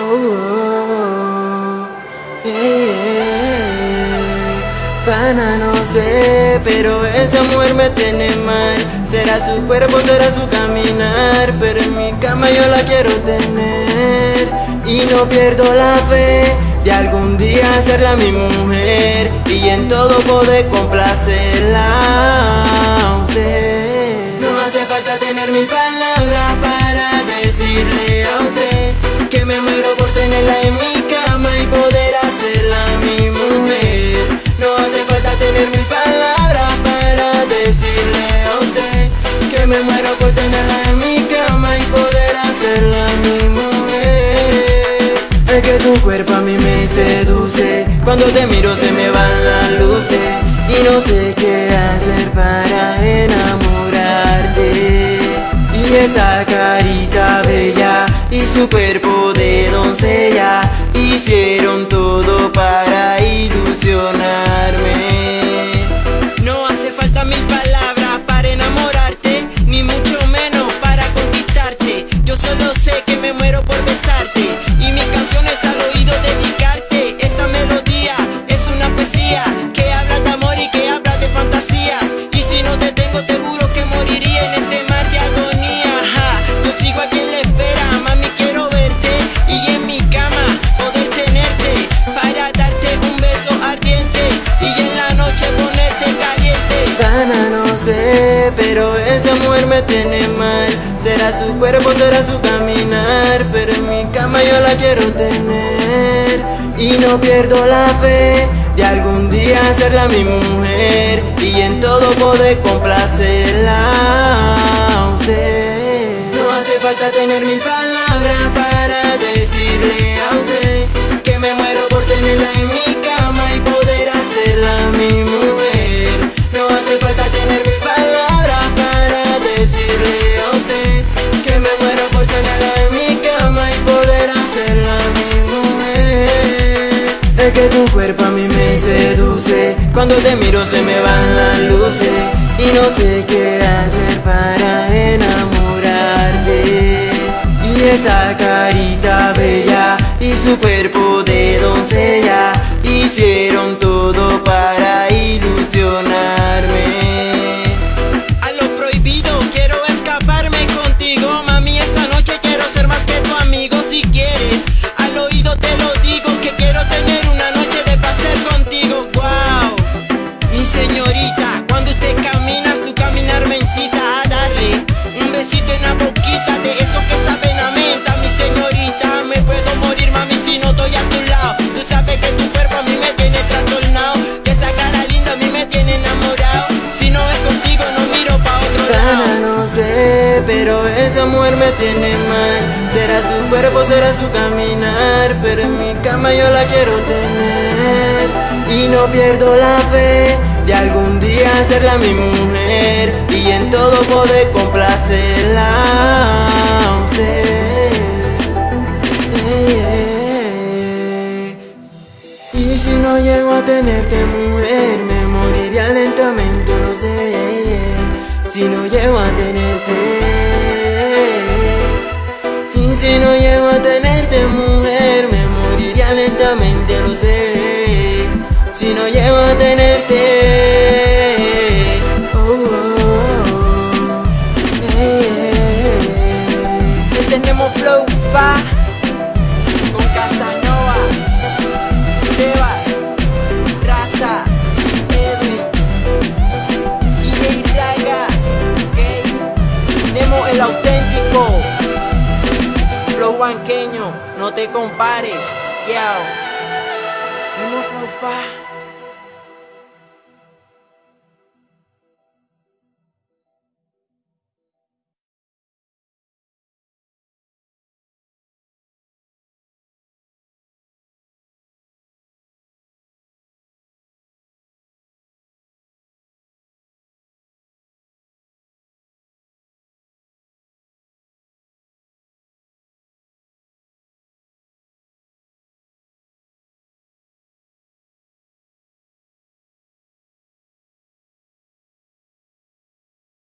Oh, eh, Pana no sé, pero esa mujer me tiene mal. Será su cuerpo, será su caminar Pero en mi cama yo la quiero tener. Y no pierdo la fe de algún día serla mi mujer Y en todo poder complacerla Cuando te miro se me van las luces Y no sé qué hacer para enamorarte. Y esa carita bella y su cuerpo de doncella pero esa mujer me tiene mal. Será su cuerpo, será su caminar Pero en mi cama yo la quiero tener. Y no pierdo la fe de algún día serla mi mujer Y en todo poder complacerla a usted. No hace falta tener mil palabras para decirle a usted Que me muero por tenerla en mi cama tu cuerpo a mí me seduce. Cuando te miro se me van las luces Y no sé qué hacer para enamorarte. Y esa esa mujer me tiene mal. Será su cuerpo, será su caminar Pero en mi cama yo la quiero tener. Y no pierdo la fe de algún día serla mi mujer Y en todo poder complacerla. Y si no llego a tenerte mujer Me moriría lentamente, lo sé. Si no llego a tenerte si no llego a tenerte mujer Me moriría lentamente, lo sé Si no llego a tenerte oh, oh, oh. Eh. Tenemos flow pa No te compares. Yao Tenemos flow pa